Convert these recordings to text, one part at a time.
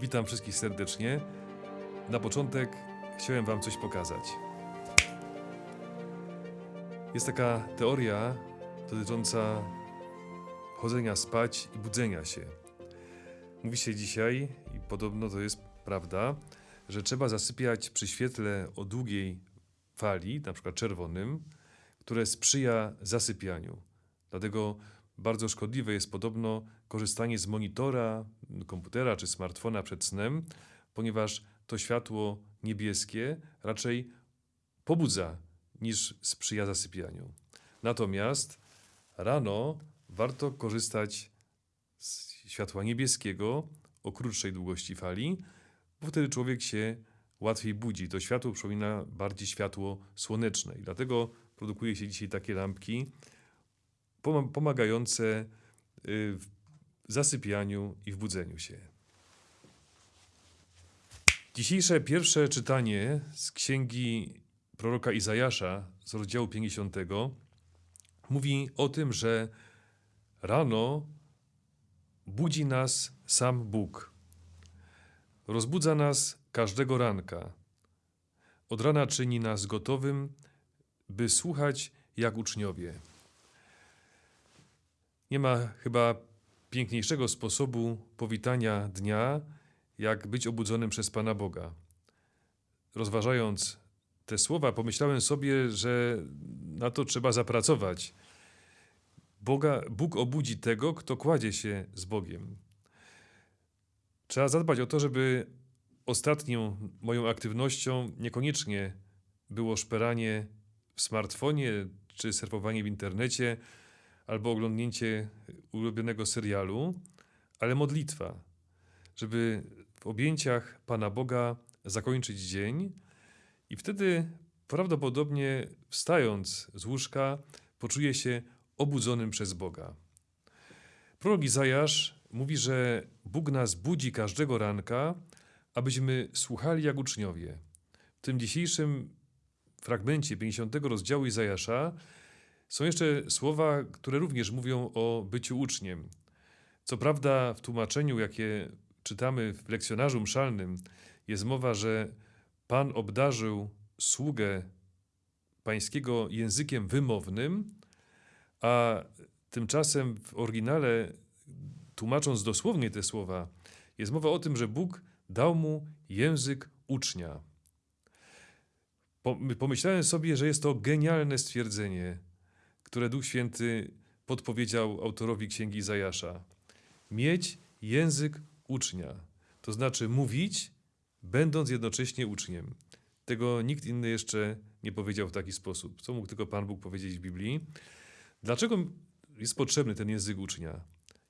Witam wszystkich serdecznie. Na początek chciałem Wam coś pokazać. Jest taka teoria dotycząca chodzenia spać i budzenia się. Mówi się dzisiaj, i podobno to jest prawda, że trzeba zasypiać przy świetle o długiej fali, na przykład czerwonym, które sprzyja zasypianiu. Dlatego bardzo szkodliwe jest podobno korzystanie z monitora, komputera czy smartfona przed snem, ponieważ to światło niebieskie raczej pobudza niż sprzyja zasypianiu. Natomiast rano warto korzystać z światła niebieskiego o krótszej długości fali, bo wtedy człowiek się łatwiej budzi. To światło przypomina bardziej światło słoneczne i dlatego produkuje się dzisiaj takie lampki pomagające y, w zasypianiu i w budzeniu się. Dzisiejsze pierwsze czytanie z księgi proroka Izajasza z rozdziału 50 mówi o tym, że rano budzi nas sam Bóg. Rozbudza nas każdego ranka. Od rana czyni nas gotowym, by słuchać jak uczniowie. Nie ma chyba piękniejszego sposobu powitania dnia, jak być obudzonym przez Pana Boga. Rozważając te słowa, pomyślałem sobie, że na to trzeba zapracować. Boga, Bóg obudzi tego, kto kładzie się z Bogiem. Trzeba zadbać o to, żeby ostatnią moją aktywnością niekoniecznie było szperanie w smartfonie czy surfowanie w internecie albo oglądnięcie ulubionego serialu, ale modlitwa, żeby w objęciach Pana Boga zakończyć dzień i wtedy prawdopodobnie wstając z łóżka poczuje się obudzonym przez Boga. Prorok Izajasz mówi, że Bóg nas budzi każdego ranka, abyśmy słuchali jak uczniowie. W tym dzisiejszym fragmencie 50 rozdziału Izajasza są jeszcze słowa, które również mówią o byciu uczniem. Co prawda, w tłumaczeniu, jakie czytamy w lekcjonarzu mszalnym, jest mowa, że Pan obdarzył sługę pańskiego językiem wymownym, a tymczasem w oryginale, tłumacząc dosłownie te słowa, jest mowa o tym, że Bóg dał mu język ucznia. Pomyślałem sobie, że jest to genialne stwierdzenie, które Duch Święty podpowiedział autorowi księgi Zajasza. Mieć język ucznia, to znaczy mówić, będąc jednocześnie uczniem. Tego nikt inny jeszcze nie powiedział w taki sposób. Co mógł tylko Pan Bóg powiedzieć w Biblii? Dlaczego jest potrzebny ten język ucznia?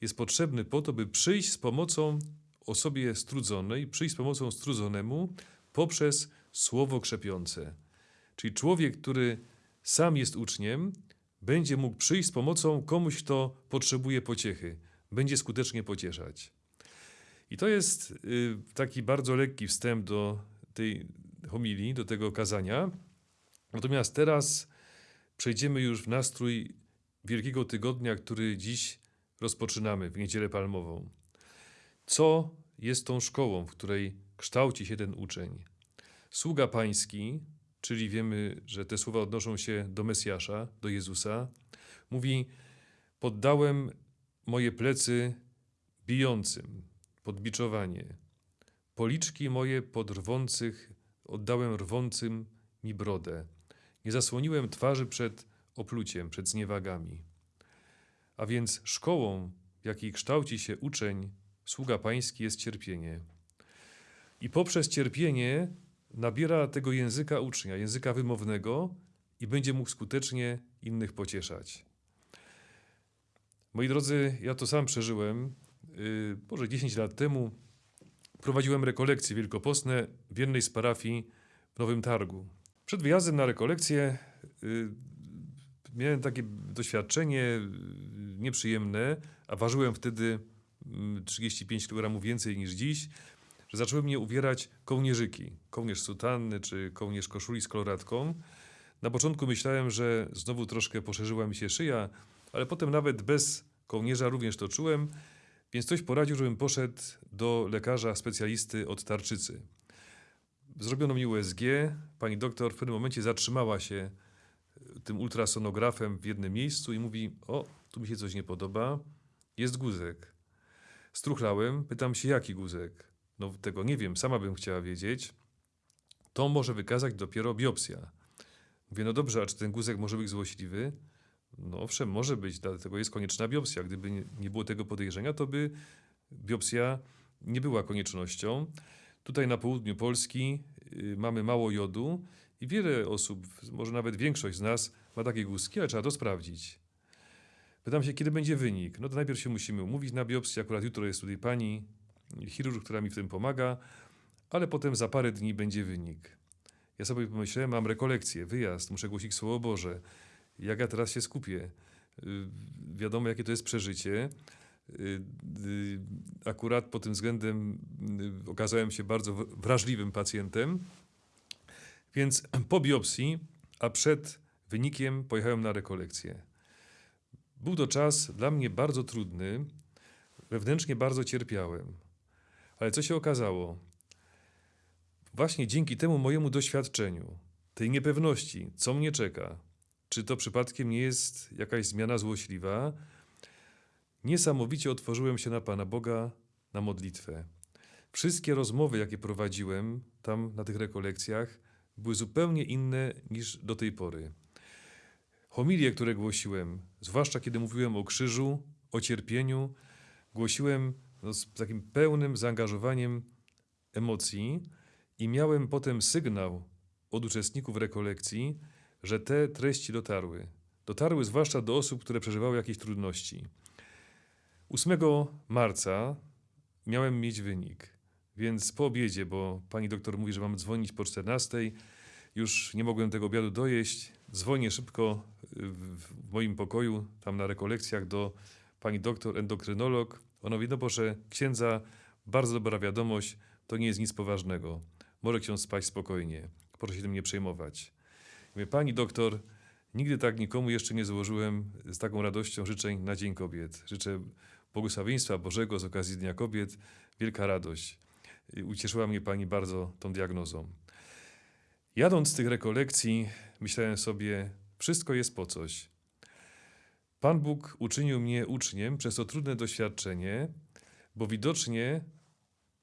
Jest potrzebny po to, by przyjść z pomocą osobie strudzonej, przyjść z pomocą strudzonemu poprzez słowo krzepiące. Czyli człowiek, który sam jest uczniem, będzie mógł przyjść z pomocą komuś, kto potrzebuje pociechy, będzie skutecznie pocieszać. I to jest y, taki bardzo lekki wstęp do tej homilii, do tego kazania. Natomiast teraz przejdziemy już w nastrój Wielkiego Tygodnia, który dziś rozpoczynamy w Niedzielę Palmową. Co jest tą szkołą, w której kształci się ten uczeń? Sługa pański, czyli wiemy, że te słowa odnoszą się do Mesjasza, do Jezusa, mówi: Poddałem moje plecy bijącym, podbiczowanie. Policzki moje pod rwących oddałem rwącym mi brodę. Nie zasłoniłem twarzy przed opluciem, przed zniewagami. A więc szkołą, w jakiej kształci się uczeń, sługa pański jest cierpienie. I poprzez cierpienie nabiera tego języka ucznia, języka wymownego i będzie mógł skutecznie innych pocieszać. Moi drodzy, ja to sam przeżyłem. Yy, może 10 lat temu prowadziłem rekolekcje wielkopostne w jednej z parafii w Nowym Targu. Przed wyjazdem na rekolekcję yy, miałem takie doświadczenie yy, nieprzyjemne, a ważyłem wtedy 35 kg więcej niż dziś że zaczęły mnie uwierać kołnierzyki, kołnierz sutanny czy kołnierz koszuli z koloratką. Na początku myślałem, że znowu troszkę poszerzyła mi się szyja, ale potem nawet bez kołnierza również to czułem. Więc ktoś poradził, żebym poszedł do lekarza specjalisty od tarczycy. Zrobiono mi USG. Pani doktor w pewnym momencie zatrzymała się e, tym ultrasonografem w jednym miejscu i mówi: O, tu mi się coś nie podoba. Jest guzek. Struchlałem, pytam się, jaki guzek? No, tego nie wiem, sama bym chciała wiedzieć. To może wykazać dopiero biopsja. Mówię, no dobrze, a czy ten guzek może być złośliwy? No owszem, może być, dlatego jest konieczna biopsja. Gdyby nie, było tego podejrzenia, to by biopsja nie była koniecznością. Tutaj na południu Polski y, mamy mało jodu i wiele osób, może nawet większość z nas ma takie guzki, ale trzeba to sprawdzić. Pytam się, kiedy będzie wynik. No to najpierw się musimy umówić na biopsję. Akurat jutro jest tutaj pani chirurg, która mi w tym pomaga, ale potem za parę dni będzie wynik. Ja sobie pomyślałem, mam rekolekcję, wyjazd, muszę głosić Słowo Boże. Jak ja teraz się skupię? Y, Wiadomo, jakie to jest przeżycie. Y, y, Akurat pod tym względem okazałem się bardzo wrażliwym pacjentem. Więc po biopsji, a przed wynikiem pojechałem na rekolekcję. Był to czas dla mnie bardzo trudny, wewnętrznie bardzo cierpiałem. Ale co się okazało? Właśnie dzięki temu mojemu doświadczeniu, tej niepewności, co mnie czeka, czy to przypadkiem nie jest jakaś zmiana złośliwa, niesamowicie otworzyłem się na Pana Boga, na modlitwę. Wszystkie rozmowy, jakie prowadziłem tam na tych rekolekcjach, były zupełnie inne niż do tej pory. Homilie, które głosiłem, zwłaszcza kiedy mówiłem o krzyżu, o cierpieniu, głosiłem no, z takim pełnym zaangażowaniem emocji i miałem potem sygnał od uczestników rekolekcji, że te treści dotarły. Dotarły zwłaszcza do osób, które przeżywały jakieś trudności. 8 marca miałem mieć wynik, więc po obiedzie, bo pani doktor mówi, że mam dzwonić po 14, już nie mogłem tego obiadu dojeść. Dzwonię szybko y, w w moim pokoju, tam na rekolekcjach do pani doktor, endokrynolog. Mówi, no proszę, księdza, bardzo dobra wiadomość, to nie jest nic poważnego. Może ksiądz spać spokojnie. Proszę się tym nie przejmować. Mówię, pani doktor, nigdy tak nikomu jeszcze nie złożyłem z taką radością życzeń na Dzień Kobiet. Życzę błogosławieństwa Bożego z okazji Dnia Kobiet. Wielka radość. Ucieszyła mnie pani bardzo tą diagnozą. Jadąc z tych rekolekcji, myślałem sobie, wszystko jest po coś. Pan Bóg uczynił mnie uczniem przez to trudne doświadczenie, bo widocznie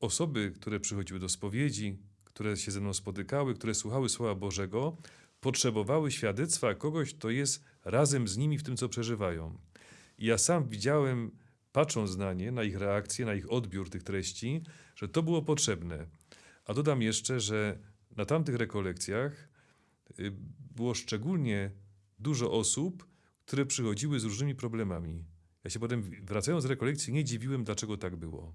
osoby, które przychodziły do spowiedzi, które się ze mną spotykały, które słuchały Słowa Bożego, potrzebowały świadectwa kogoś, kto jest razem z nimi w tym, co przeżywają. I ja sam widziałem, patrząc na nie, na ich reakcję, na ich odbiór tych treści, że to było potrzebne. A dodam jeszcze, że na tamtych rekolekcjach y, było szczególnie dużo osób, które przychodziły z różnymi problemami. Ja się potem, wracając z rekolekcji, nie dziwiłem, dlaczego tak było.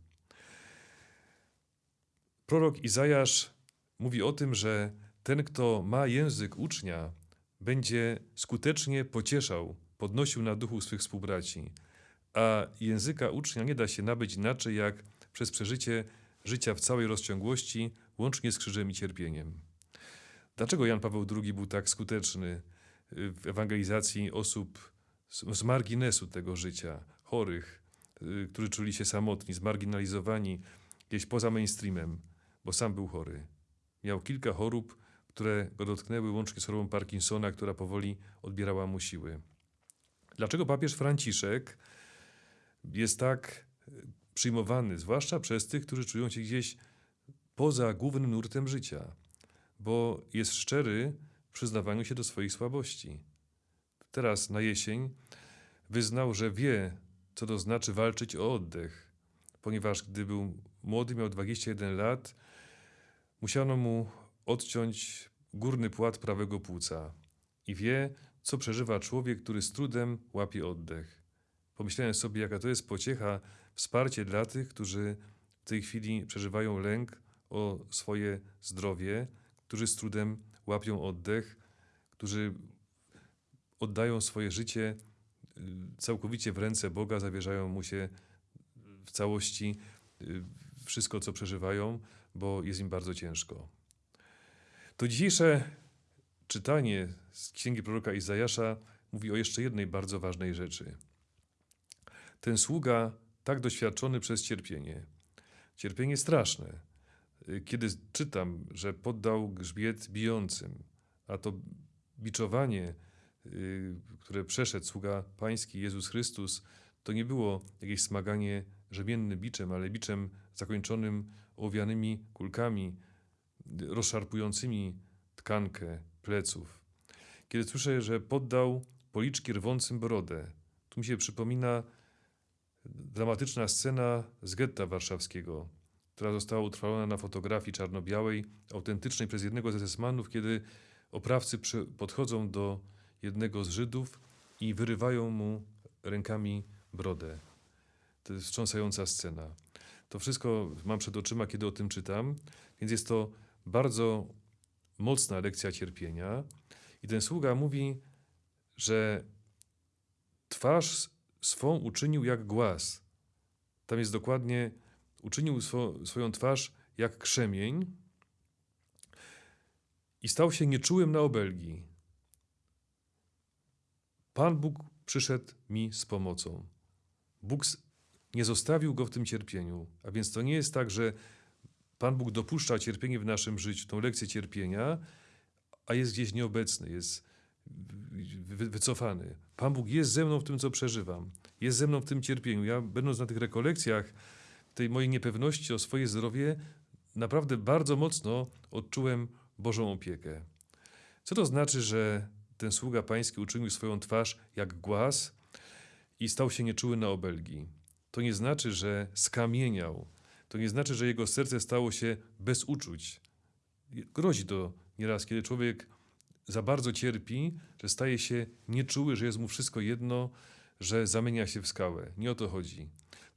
Prorok Izajasz mówi o tym, że ten, kto ma język ucznia, będzie skutecznie pocieszał, podnosił na duchu swych współbraci. A języka ucznia nie da się nabyć inaczej, jak przez przeżycie życia w całej rozciągłości, łącznie z krzyżem i cierpieniem. Dlaczego Jan Paweł II był tak skuteczny w ewangelizacji osób z, z marginesu tego życia, chorych, y, którzy czuli się samotni, zmarginalizowani, gdzieś poza mainstreamem, bo sam był chory. Miał kilka chorób, które go dotknęły, łącznie z chorobą Parkinsona, która powoli odbierała mu siły. Dlaczego papież Franciszek jest tak y, przyjmowany, zwłaszcza przez tych, którzy czują się gdzieś poza głównym nurtem życia? Bo jest szczery przyznawaniu się do swoich słabości. Teraz na jesień wyznał, że wie, co to znaczy walczyć o oddech, ponieważ gdy był młody, miał 21 lat, musiano mu odciąć górny płat prawego płuca i wie, co przeżywa człowiek, który z trudem łapie oddech. Pomyślałem sobie, jaka to jest pociecha, wsparcie dla tych, którzy w tej chwili przeżywają lęk o swoje zdrowie, którzy z trudem łapią oddech, którzy oddają swoje życie y, całkowicie w ręce Boga, zawierzają mu się w całości y, wszystko, co przeżywają, bo jest im bardzo ciężko. To dzisiejsze czytanie z księgi proroka Izajasza mówi o jeszcze jednej bardzo ważnej rzeczy. Ten sługa tak tak doświadczony przez cierpienie. Cierpienie straszne. Y, Kiedy czytam, że poddał grzbiet bijącym, a to biczowanie, y, które przeszedł sługa pański Jezus Chrystus, to nie było jakieś smaganie rzemiennym biczem, ale biczem zakończonym owianymi kulkami, rozszarpującymi tkankę pleców. Kiedy słyszę, że poddał policzki rwącym brodę, tu mi się przypomina dramatyczna scena z getta warszawskiego, która została utrwalona na fotografii czarno-białej, autentycznej przez jednego ze esmanów, kiedy oprawcy podchodzą do jednego z Żydów i wyrywają mu rękami brodę. To jest wstrząsająca scena. To wszystko mam przed oczyma, kiedy o tym czytam, więc jest to bardzo mocna lekcja cierpienia. I ten sługa mówi, że twarz swą uczynił jak głaz. Tam jest dokładnie, uczynił swo, swoją twarz jak krzemień i stał się nieczułym na obelgi. Pan Bóg przyszedł mi z pomocą. Bóg nie zostawił go w tym cierpieniu. A więc to nie jest tak, że Pan Bóg dopuszcza cierpienie w naszym życiu, tą lekcję cierpienia, a jest gdzieś nieobecny, jest wycofany. Pan Bóg jest ze mną w tym, co przeżywam. Jest ze mną w tym cierpieniu. Ja, będąc na tych rekolekcjach, tej mojej niepewności o swoje zdrowie, naprawdę bardzo mocno odczułem Bożą opiekę. Co to znaczy, że ten sługa pański uczynił swoją twarz jak głaz i stał się nieczuły na obelgi? To nie znaczy, że skamieniał. To nie znaczy, że jego serce stało się bez uczuć. Grozi to nieraz, kiedy człowiek za bardzo cierpi, że staje się nieczuły, że jest mu wszystko jedno, że zamienia się w skałę. Nie o to chodzi.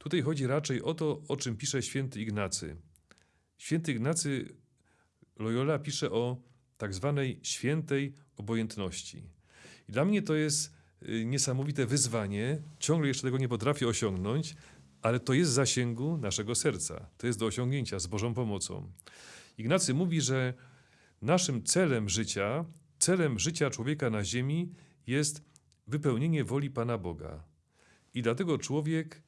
Tutaj chodzi raczej o to, o czym pisze święty Ignacy. Święty Ignacy Loyola pisze o tak zwanej świętej obojętności. I dla mnie to jest niesamowite wyzwanie. Ciągle jeszcze tego nie potrafię osiągnąć, ale to jest w zasięgu naszego serca. To jest do osiągnięcia z Bożą pomocą. Ignacy mówi, że naszym celem życia, celem życia człowieka na ziemi jest wypełnienie woli Pana Boga. I dlatego człowiek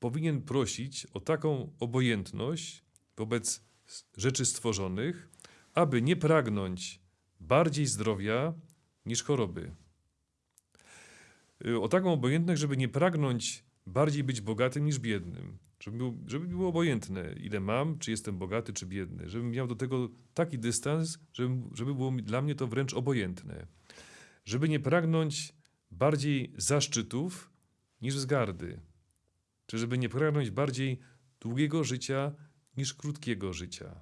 powinien prosić o taką obojętność wobec rzeczy stworzonych, aby nie pragnąć bardziej zdrowia niż choroby. O taką obojętność, żeby nie pragnąć bardziej być bogatym niż biednym. Żeby, był, żeby było obojętne, ile mam, czy jestem bogaty, czy biedny. Żebym miał do tego taki dystans, żeby, żeby było dla mnie to wręcz obojętne. Żeby nie pragnąć bardziej zaszczytów niż wzgardy. Czy żeby nie pragnąć bardziej długiego życia niż krótkiego życia.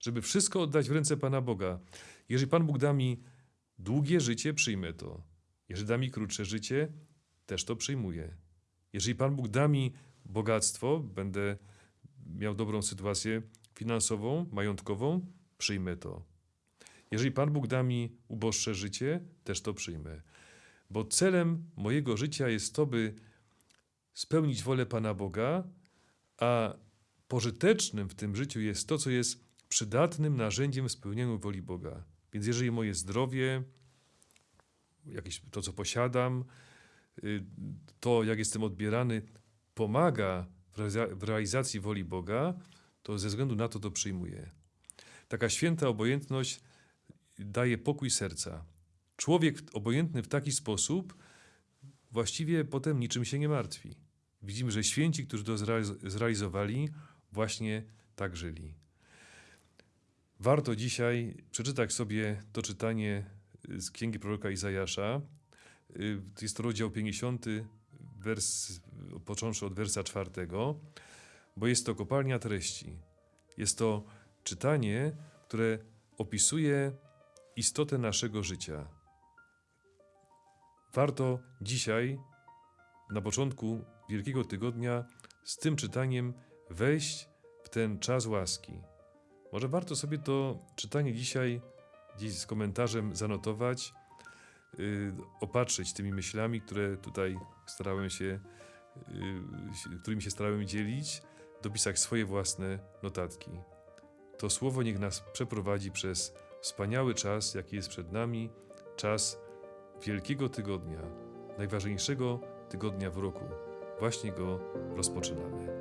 Żeby wszystko oddać w ręce Pana Boga. Jeżeli Pan Bóg da mi długie życie, przyjmę to. Jeżeli da mi krótsze życie, też to przyjmuję. Jeżeli Pan Bóg da mi bogactwo, będę miał dobrą sytuację finansową, majątkową, przyjmę to. Jeżeli Pan Bóg da mi uboższe życie, też to przyjmę. Bo celem mojego życia jest to, by spełnić wolę Pana Boga, a pożytecznym w tym życiu jest to, co jest przydatnym narzędziem w spełnieniu woli Boga. Więc jeżeli moje zdrowie, jakieś to, co posiadam, y, to, jak jestem odbierany, pomaga w realizacji woli Boga, to ze względu na to to przyjmuję. Taka święta obojętność daje pokój serca. Człowiek obojętny w taki sposób właściwie potem niczym się nie martwi. Widzimy, że święci, którzy to zrealizowali, właśnie tak żyli. Warto dzisiaj przeczytać sobie to czytanie z księgi proroka Izajasza. Jest to rozdział 50, wers, począwszy od wersa czwartego, bo jest to kopalnia treści. Jest to czytanie, które opisuje istotę naszego życia. Warto dzisiaj, na początku Wielkiego Tygodnia, z tym czytaniem wejść w ten czas łaski. Może warto sobie to czytanie dzisiaj gdzieś z komentarzem zanotować, yy, opatrzyć tymi myślami, które tutaj starałem się, yy, którymi się starałem dzielić, dopisać swoje własne notatki. To słowo niech nas przeprowadzi przez wspaniały czas, jaki jest przed nami, czas Wielkiego Tygodnia, najważniejszego tygodnia w roku. Właśnie go rozpoczynamy.